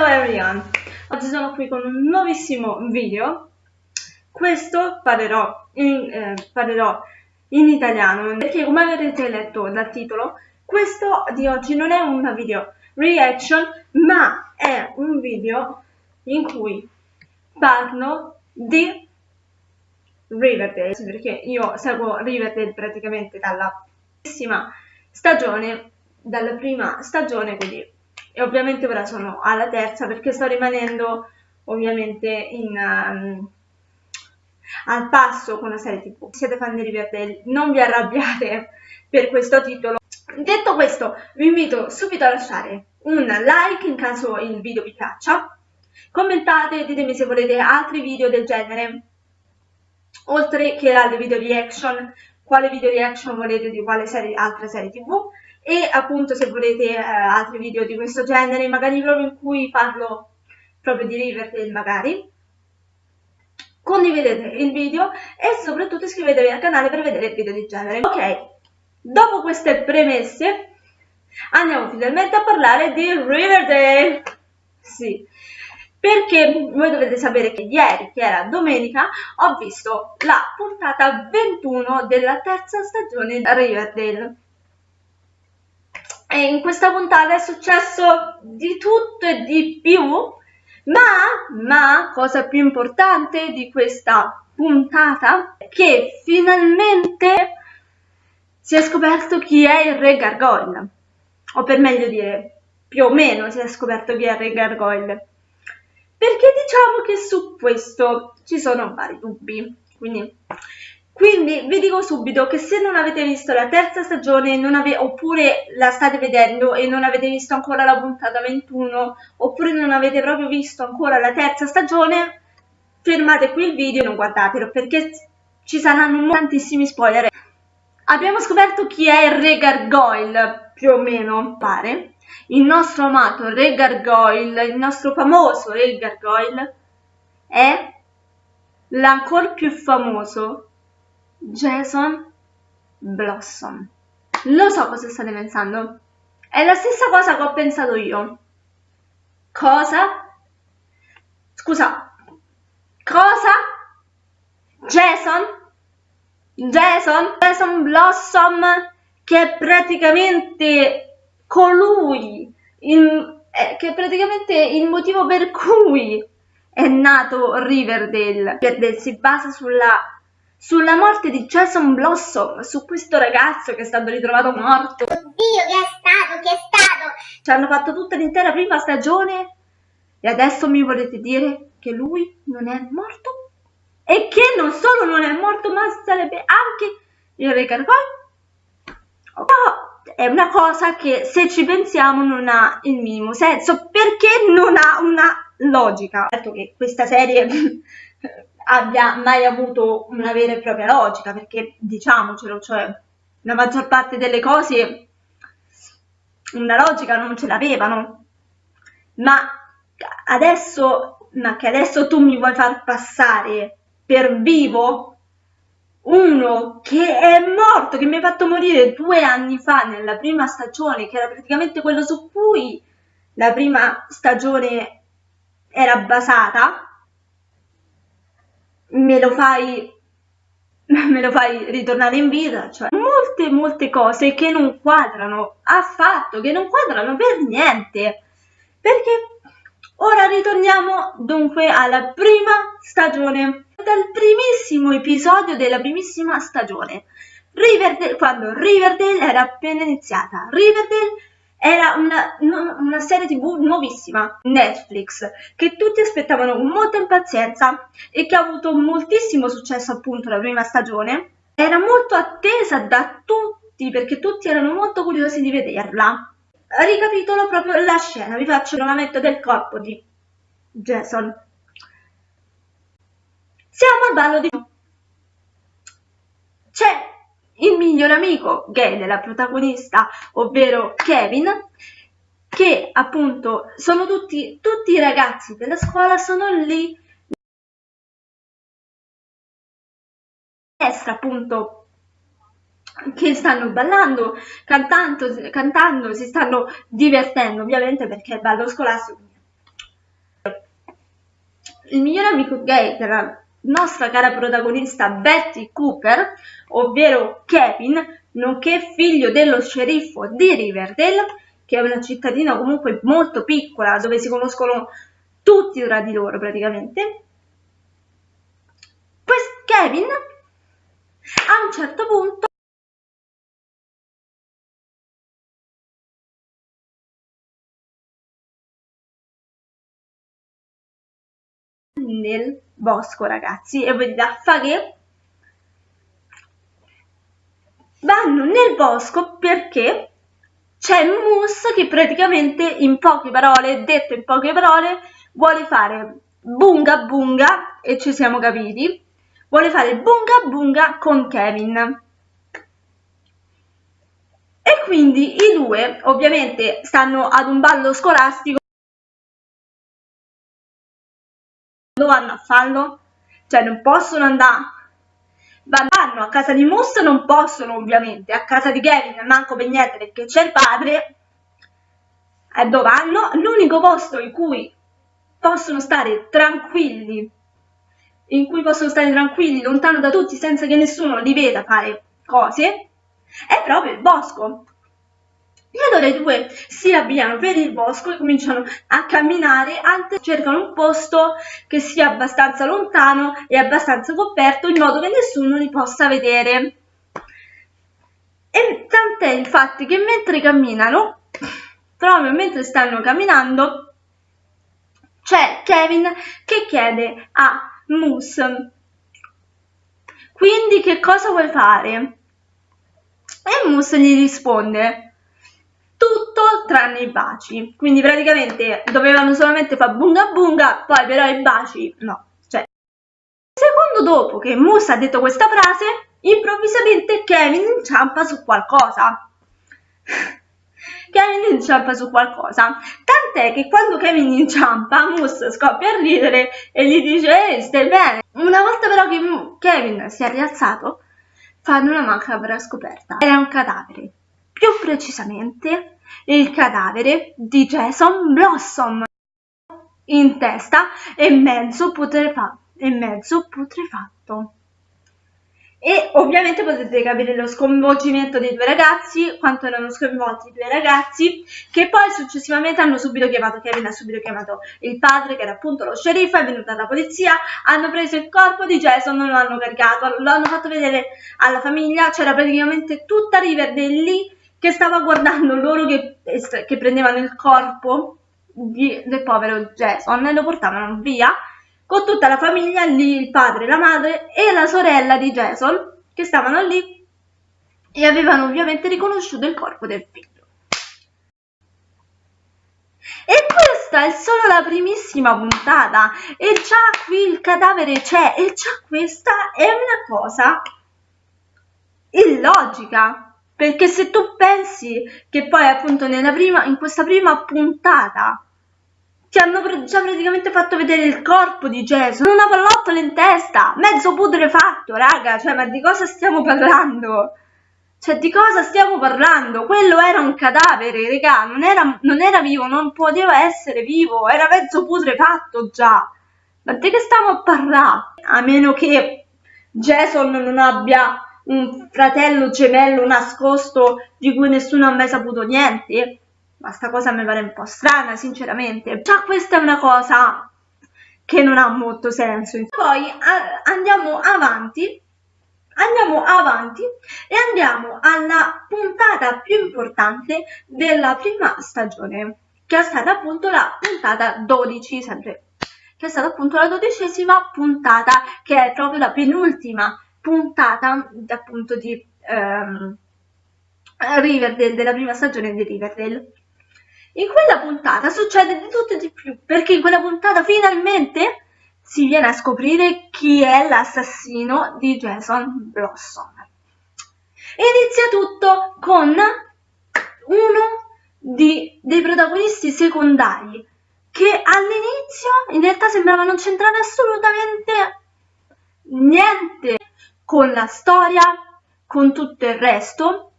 Hello everyone! Oggi sono qui con un nuovissimo video. Questo parlerò in, eh, parlerò in italiano perché come avrete letto dal titolo, questo di oggi non è un video reaction ma è un video in cui parlo di Riverdale perché io seguo Riverdale praticamente dalla prima stagione dalla prima stagione quindi e ovviamente ora sono alla terza perché sto rimanendo ovviamente in, um, al passo con la serie tv. Siete fan di Riverdale, non vi arrabbiate per questo titolo. Detto questo, vi invito subito a lasciare un like in caso il video vi piaccia, commentate, ditemi se volete altri video del genere, oltre che alle video reaction, quale video reaction volete di quale serie, altra serie tv, e appunto se volete eh, altri video di questo genere, magari proprio in cui parlo proprio di Riverdale magari, condividete il video e soprattutto iscrivetevi al canale per vedere video di genere. Ok, dopo queste premesse andiamo finalmente a parlare di Riverdale. Sì, perché voi dovete sapere che ieri, che era domenica, ho visto la puntata 21 della terza stagione di Riverdale. E in questa puntata è successo di tutto e di più, ma, ma, cosa più importante di questa puntata, che finalmente si è scoperto chi è il Re Gargoyle, o per meglio dire, più o meno si è scoperto chi è il Re Gargoyle, perché diciamo che su questo ci sono vari dubbi, quindi quindi vi dico subito che se non avete visto la terza stagione oppure la state vedendo e non avete visto ancora la puntata 21 oppure non avete proprio visto ancora la terza stagione, fermate qui il video e non guardatelo perché ci saranno tantissimi spoiler. Abbiamo scoperto chi è il Re Gargoyle, più o meno, pare. Il nostro amato Re Gargoyle, il nostro famoso Re Gargoyle, è l'ancora più famoso Jason Blossom. Lo so cosa state pensando. È la stessa cosa che ho pensato io. Cosa? Scusa. Cosa? Jason? Jason? Jason Blossom che è praticamente colui, il, eh, che è praticamente il motivo per cui è nato Riverdale. Riverdale si basa sulla sulla morte di Jason Blossom, su questo ragazzo che è stato ritrovato morto. Oddio, che è stato, che è stato? Ci hanno fatto tutta l'intera prima stagione e adesso mi volete dire che lui non è morto? E che non solo non è morto, ma sarebbe anche il Re Gargoyle? Oh, è una cosa che se ci pensiamo non ha il minimo senso, perché non ha una logica. Certo che questa serie abbia mai avuto una vera e propria logica, perché diciamocelo, cioè la maggior parte delle cose una logica non ce l'avevano. Ma adesso, ma che adesso tu mi vuoi far passare per vivo uno che è morto, che mi ha fatto morire due anni fa nella prima stagione, che era praticamente quello su cui la prima stagione era basata, me lo fai me lo fai ritornare in vita, cioè molte molte cose che non quadrano affatto, che non quadrano per niente. Perché ora ritorniamo dunque alla prima stagione, dal primissimo episodio della primissima stagione. Riverdale, quando Riverdale era appena iniziata. Riverdale era una, una, serie tv nuovissima, Netflix, che tutti aspettavano con molta impazienza e che ha avuto moltissimo successo appunto la prima stagione. Era molto attesa da tutti perché tutti erano molto curiosi di vederla. Ricapitolo proprio la scena, vi faccio il movimento del corpo di Jason. Siamo al ballo di... C'è il miglior amico gay della protagonista, ovvero Kevin, che appunto sono tutti, tutti i ragazzi della scuola sono lì. Destra appunto che stanno ballando, cantando, cantando, si stanno divertendo ovviamente perché è ballo scolastico. Il migliore amico gay della nostra cara protagonista Betty Cooper, ovvero Kevin, nonché figlio dello sceriffo di Riverdale, che è una cittadina comunque molto piccola dove si conoscono tutti tra di loro praticamente. Kevin a un certo punto nel bosco ragazzi e voi da fare vanno nel bosco perché c'è Moose che praticamente in poche parole, detto in poche parole, vuole fare bunga bunga e ci siamo capiti vuole fare bunga bunga con Kevin. E quindi i due ovviamente stanno ad un ballo scolastico vanno a farlo? Cioè non possono andare vanno a casa di Moose non possono ovviamente, a casa di Kevin manco per niente perché c'è il padre e dove vanno? L'unico posto in cui possono stare tranquilli in cui possono stare tranquilli, lontano da tutti, senza che nessuno li veda fare cose, è proprio il bosco. E allora i due si avviano per il bosco e cominciano a camminare, cercano un posto che sia abbastanza lontano e abbastanza coperto in modo che nessuno li possa vedere. E tant'è infatti che mentre camminano, proprio mentre stanno camminando, c'è Kevin che chiede a Moose. Quindi che cosa vuoi fare? E Moose gli risponde tranne i baci. Quindi praticamente dovevano solamente fare bunga bunga, poi però i baci no. Cioè, secondo dopo che Moose ha detto questa frase, improvvisamente Kevin inciampa su qualcosa. Kevin inciampa su qualcosa. Tant'è che quando Kevin inciampa, Moose scoppia a ridere e gli dice Ehi, stai bene? Una volta però che Kevin si è rialzato, fanno una macabra scoperta. Era un cadavere. Più precisamente, il cadavere di Jason Blossom in testa e mezzo putrefatto. E mezzo putrefatto. E ovviamente potete capire lo sconvolgimento dei due ragazzi, quanto erano sconvolti i due ragazzi, che poi successivamente hanno subito chiamato, Kevin ha subito chiamato il padre, che era appunto lo sceriffo, è venuta la polizia, hanno preso il corpo di Jason, lo hanno caricato, lo hanno fatto vedere alla famiglia, c'era praticamente tutta Riverdale lì che stava guardando loro che, che prendevano il corpo di, del povero Jason e lo portavano via con tutta la famiglia lì, il padre, la madre e la sorella di Jason, che stavano lì e avevano ovviamente riconosciuto il corpo del figlio. E questa è solo la primissima puntata e già qui il cadavere c'è e già questa è una cosa illogica perché se tu pensi che poi appunto nella prima, in questa prima puntata ti hanno già praticamente fatto vedere il corpo di Jason, una pallottola in testa, mezzo putrefatto, raga, cioè ma di cosa stiamo parlando? Cioè di cosa stiamo parlando? Quello era un cadavere, raga, non era, non era vivo, non poteva essere vivo, era mezzo putrefatto già. Ma di che stiamo a parlare? A meno che Jason non abbia un fratello gemello nascosto di cui nessuno ha mai saputo niente ma sta cosa mi pare un po' strana, sinceramente. Già questa è una cosa che non ha molto senso. Poi andiamo avanti, andiamo avanti e andiamo alla puntata più importante della prima stagione, che è stata appunto la puntata 12, sempre che è stata appunto la dodicesima puntata, che è proprio la penultima puntata appunto di um, Riverdale, della prima stagione di Riverdale. In quella puntata succede di tutto e di più, perché in quella puntata finalmente si viene a scoprire chi è l'assassino di Jason Blossom. Inizia tutto con uno di, dei protagonisti secondari che all'inizio in realtà sembrava non c'entrare assolutamente niente con la storia, con tutto il resto.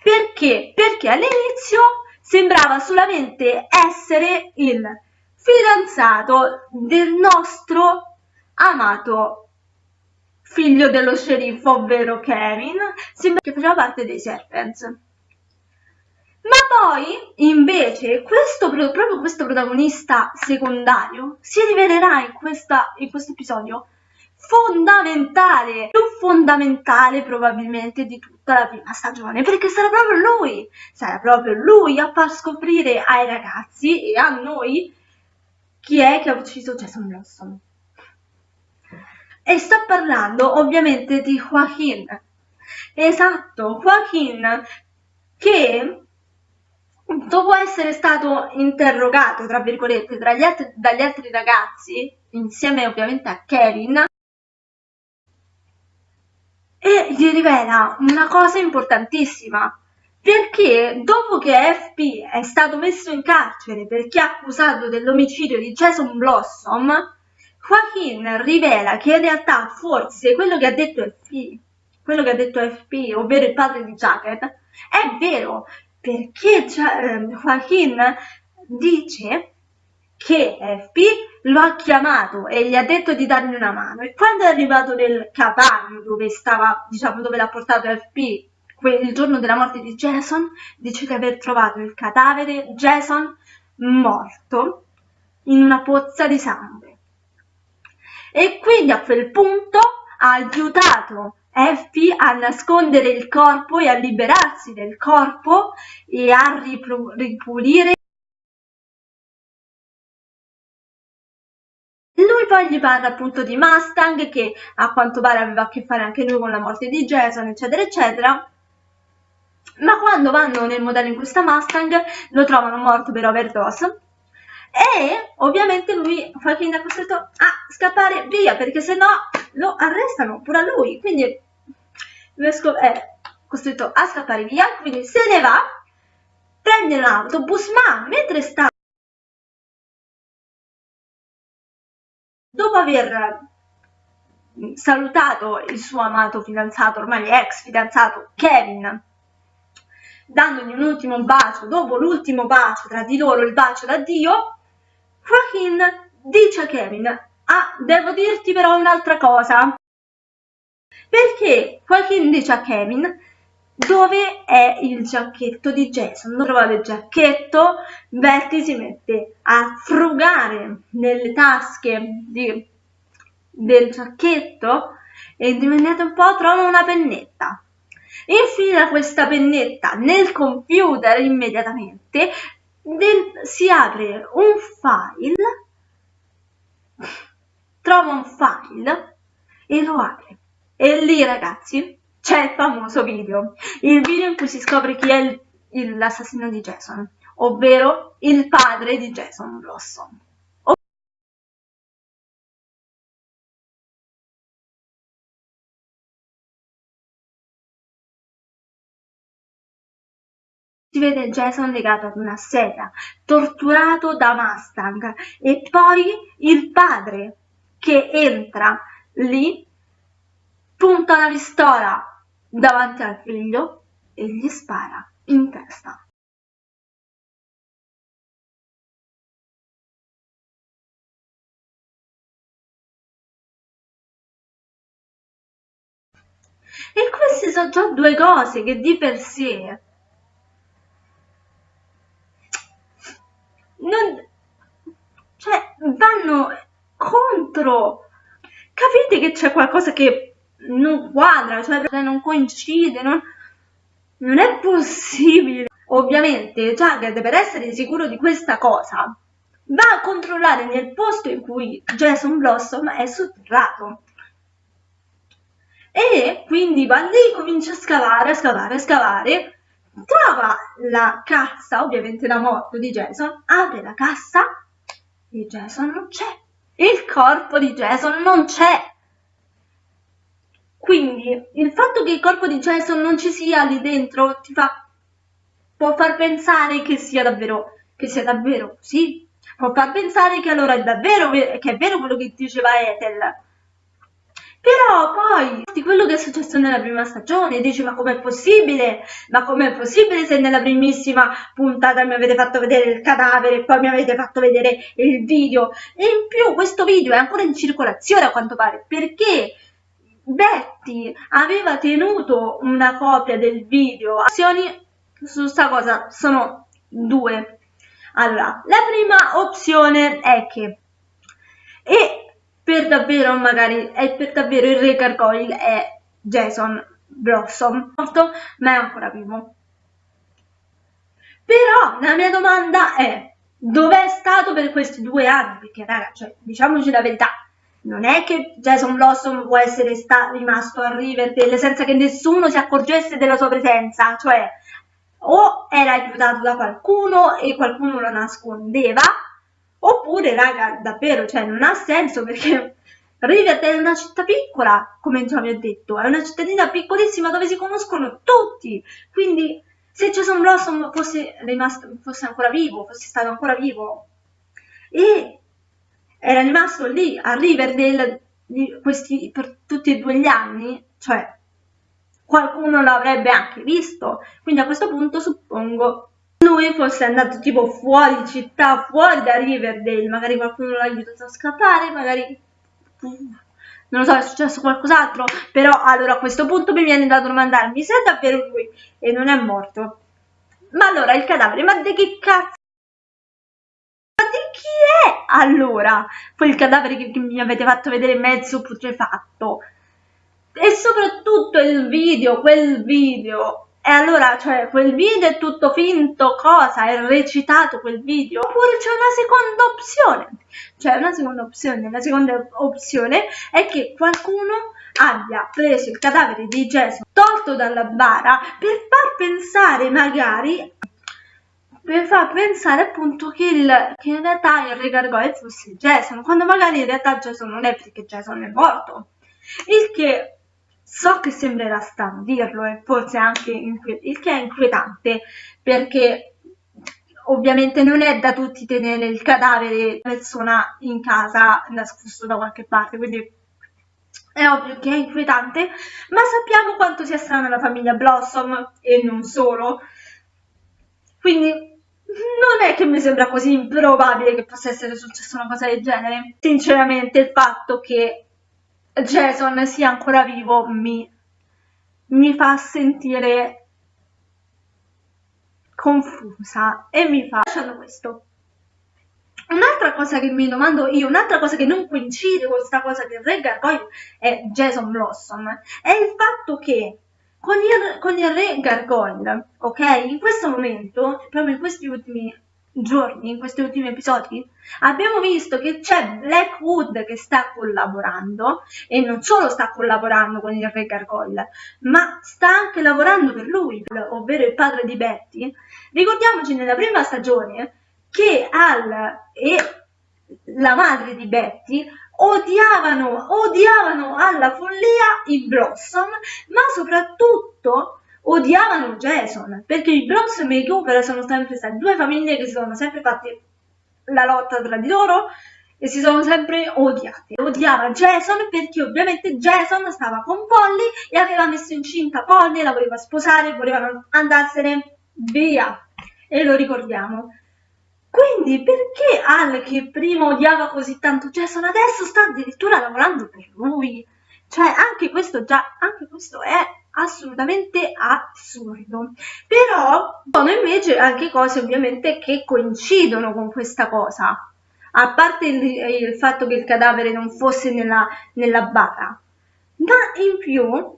Perché? Perché all'inizio sembrava solamente essere il fidanzato del nostro amato figlio dello sceriffo, ovvero Kevin, che faceva parte dei Serpents. Ma poi, invece, questo, proprio questo protagonista secondario si rivelerà in, questa, in questo episodio fondamentale, più fondamentale probabilmente di tutta la prima stagione, perché sarà proprio lui, sarà proprio lui a far scoprire ai ragazzi e a noi chi è che ha ucciso Jason Blossom. E sto parlando ovviamente di Joaquin. Esatto, Joaquin che dopo essere stato interrogato, tra virgolette, tra gli altri, dagli altri ragazzi, insieme ovviamente a Kevin, e gli rivela una cosa importantissima, perché dopo che FP è stato messo in carcere perché accusato dell'omicidio di Jason Blossom, Joaquin rivela che in realtà forse quello che ha detto FP, quello che ha detto FP, ovvero il padre di Jacket, è vero, perché ehm, Joaquin dice che FP lo ha chiamato e gli ha detto di dargli una mano e quando è arrivato nel capanno dove stava, diciamo, dove l'ha portato FP il giorno della morte di Jason, dice di aver trovato il cadavere Jason morto in una pozza di sangue. E quindi a quel punto ha aiutato Effie a nascondere il corpo e a liberarsi del corpo e a ripulire poi gli parla appunto di Mustang che a quanto pare aveva a che fare anche lui con la morte di Jason eccetera eccetera. Ma quando vanno nel modello in questa Mustang lo trovano morto per overdose. E ovviamente lui Joaquin è costretto a scappare via perché se no lo arrestano pure a lui. Quindi è costretto a scappare via. Quindi se ne va prende l'autobus ma mentre sta dopo aver salutato il suo amato fidanzato ormai ex fidanzato Kevin dandogli un ultimo bacio, dopo l'ultimo bacio tra di loro, il bacio d'addio, Joaquin dice a Kevin, ah, devo dirti però un'altra cosa. Perché Joaquin dice a Kevin, dove è il giacchetto di Jason? Non trovate il giacchetto, Betty si mette a frugare nelle tasche di, del giacchetto e indovinate un po' trova una pennetta infila questa pennetta nel computer immediatamente, del, si apre un file, trova un file e lo apre. E lì ragazzi c'è il famoso video, il video in cui si scopre chi è l'assassino di Jason, ovvero il padre di Jason Blossom. si vede Jason legato ad una sedia, torturato da Mustang e poi il padre che entra lì, punta una pistola davanti al figlio e gli spara in testa. E queste sono già due cose che di per sé non, cioè, vanno contro. Capite che c'è qualcosa che non quadra, cioè non coincide, non, non è possibile. Ovviamente Jughead per essere sicuro di questa cosa va a controllare nel posto in cui Jason Blossom è sotterrato. E quindi va lì, comincia a scavare, a scavare, a scavare trova la cassa, ovviamente la morte di Jason, apre la cassa e Jason non c'è. Il corpo di Jason non c'è. Quindi il fatto che il corpo di Jason non ci sia lì dentro ti fa, può far pensare che sia davvero, che sia davvero così. Può far pensare che allora è davvero, che è vero quello che diceva Ethel. Però poi, di quello che è successo nella prima stagione, dici ma com'è possibile? Ma com'è possibile se nella primissima puntata mi avete fatto vedere il cadavere e poi mi avete fatto vedere il video? E in più questo video è ancora in circolazione a quanto pare, perché Betty aveva tenuto una copia del video. Azioni su sta cosa sono due. Allora, la prima opzione è che e per davvero magari è per davvero il re gargoyle è Jason Blossom morto ma è ancora vivo però la mia domanda è dov'è stato per questi due anni perché raga cioè, diciamoci la verità non è che Jason Blossom può essere rimasto a Riverdale senza che nessuno si accorgesse della sua presenza cioè o era aiutato da qualcuno e qualcuno lo nascondeva Oppure, raga, davvero, cioè, non ha senso perché Riverdale è una città piccola, come già vi ho detto, è una cittadina piccolissima dove si conoscono tutti. Quindi, se Jason Blossom fosse rimasto, fosse ancora vivo, fosse stato ancora vivo e era rimasto lì a Riverdale questi, per tutti e due gli anni, cioè qualcuno l'avrebbe anche visto. Quindi a questo punto suppongo lui fosse andato tipo fuori città, fuori da Riverdale, magari qualcuno l'ha aiutato a scappare, magari non lo so, è successo qualcos'altro, però allora a questo punto mi viene da domandarmi se è davvero lui e non è morto. Ma allora il cadavere, ma di che cazzo? Chi è allora quel cadavere che, che mi avete fatto vedere mezzo putrefatto? E soprattutto il video, quel video e allora, cioè, quel video è tutto finto, cosa? È recitato quel video? Oppure c'è una seconda opzione? C'è una seconda opzione. La seconda opzione è che qualcuno abbia preso il cadavere di Gesù, tolto dalla bara, per far pensare magari per far pensare appunto che, il, che in realtà il re Gargoyle fosse Jason, quando magari in realtà Jason non è perché Jason è morto. Il che So che sembrerà strano dirlo e forse anche il che è inquietante perché ovviamente non è da tutti tenere il cadavere di persona in casa nascosto da qualche parte, quindi è ovvio che è inquietante, ma sappiamo quanto sia strana la famiglia Blossom e non solo. Quindi non è che mi sembra così improbabile che possa essere successa una cosa del genere. Sinceramente il fatto che Jason sia ancora vivo mi, mi fa sentire confusa e mi fa lasciando questo un'altra cosa che mi domando io un'altra cosa che non coincide con questa cosa che Re Gargoyle è Jason Blossom è il fatto che con il, con il Re Gargoyle ok in questo momento proprio in questi ultimi giorni, in questi ultimi episodi, abbiamo visto che c'è Blackwood che sta collaborando e non solo sta collaborando con il re Gargoyle, ma sta anche lavorando per lui, ovvero il padre di Betty. Ricordiamoci nella prima stagione che Al e la madre di Betty odiavano, odiavano alla follia i Blossom, ma soprattutto odiavano Jason perché i Blossom e i Cooper sono sempre state due famiglie che si sono sempre fatte la lotta tra di loro e si sono sempre odiate. Odiava Jason perché ovviamente Jason stava con Polly e aveva messo incinta Polly, la voleva sposare, volevano andarsene via e lo ricordiamo. Quindi perché Al che prima odiava così tanto Jason adesso sta addirittura lavorando per lui? Cioè anche questo già, anche questo è assolutamente assurdo. Però sono invece anche cose ovviamente che coincidono con questa cosa. A parte il, il fatto che il cadavere non fosse nella, nella bara, ma in più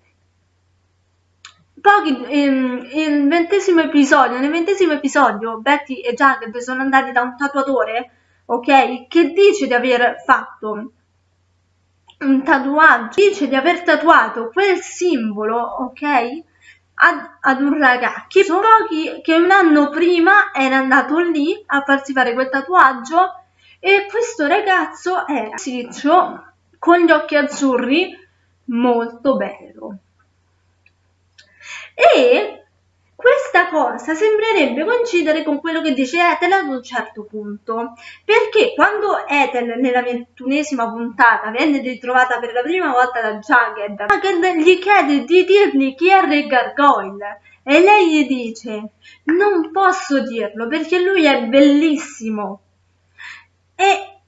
Pochi, ehm, ventesimo episodio, nel ventesimo episodio Betty e Jagged sono andati da un tatuatore, ok, che dice di aver fatto un tatuaggio, dice di aver tatuato quel simbolo, ok? Ad, ad un ragazzo. Pochi che un anno prima era andato lì a farsi fare quel tatuaggio e questo ragazzo era siccio con gli occhi azzurri molto bello e questa cosa sembrerebbe coincidere con quello che dice Ethel ad un certo punto, perché quando Ethel nella ventunesima puntata viene ritrovata per la prima volta da Jagged, Jagged gli chiede di dirgli chi è Re Gargoyle e lei gli dice non posso dirlo perché lui è bellissimo e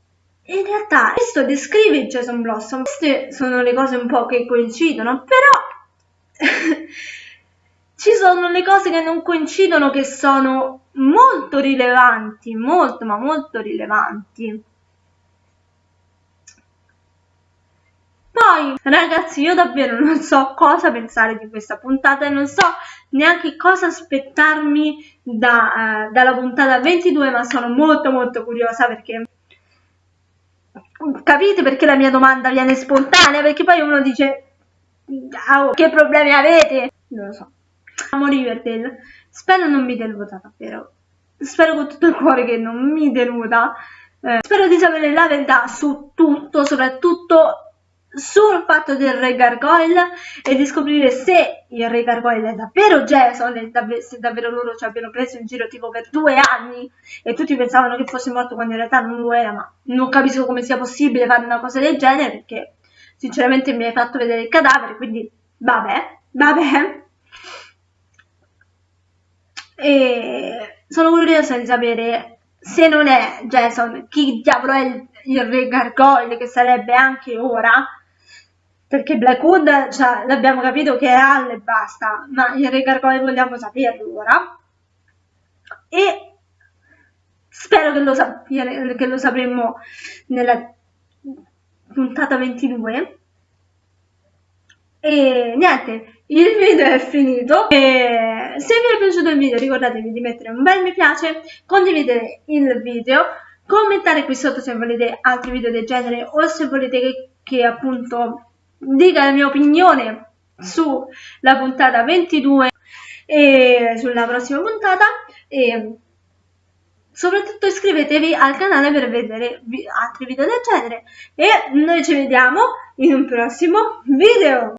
in realtà questo descrive Jason Blossom. Queste sono le cose un po' che coincidono però sono le cose che non coincidono che sono molto rilevanti molto ma molto rilevanti Poi, ragazzi, io davvero non so cosa pensare di questa puntata e non so neanche cosa aspettarmi da, uh, dalla puntata 22, ma sono molto molto curiosa perché capite perché la mia domanda viene spontanea? Perché poi uno dice oh, che problemi avete? Non lo so. Amo Riverdale. Spero non mi deluda davvero. Spero con tutto il cuore che non mi deluda. Eh, spero di sapere la verità su tutto, soprattutto sul fatto del Re Gargoyle e di scoprire se il Re Gargoyle è davvero Jason e dav se davvero loro ci abbiano preso in giro tipo per due anni e tutti pensavano che fosse morto quando in realtà non lo era, ma non capisco come sia possibile fare una cosa del genere perché sinceramente mi hai fatto vedere il cadavere, quindi vabbè, vabbè. E sono curiosa di sapere se non è Jason, chi diavolo è il, il Re Gargoyle che sarebbe anche ora perché Blackwood cioè, l'abbiamo capito che è Al e basta, ma il Re Gargoyle vogliamo saperlo ora. E spero che lo, sapere, che lo sapremo nella puntata 22. E niente, il video è finito. E se vi è piaciuto il video ricordatevi di mettere un bel mi piace, condividere il video, commentare qui sotto se volete altri video del genere o se volete che, che appunto dica la mia opinione sulla puntata 22 e sulla prossima puntata. E soprattutto iscrivetevi al canale per vedere altri video del genere. E noi ci vediamo in un prossimo video